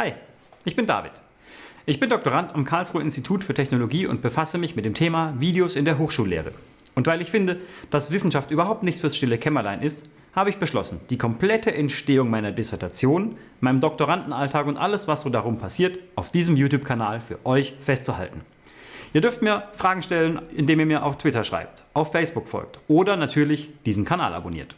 Hi, ich bin David. Ich bin Doktorand am Karlsruher Institut für Technologie und befasse mich mit dem Thema Videos in der Hochschullehre. Und weil ich finde, dass Wissenschaft überhaupt nichts fürs stille Kämmerlein ist, habe ich beschlossen, die komplette Entstehung meiner Dissertation, meinem Doktorandenalltag und alles, was so darum passiert, auf diesem YouTube-Kanal für euch festzuhalten. Ihr dürft mir Fragen stellen, indem ihr mir auf Twitter schreibt, auf Facebook folgt oder natürlich diesen Kanal abonniert.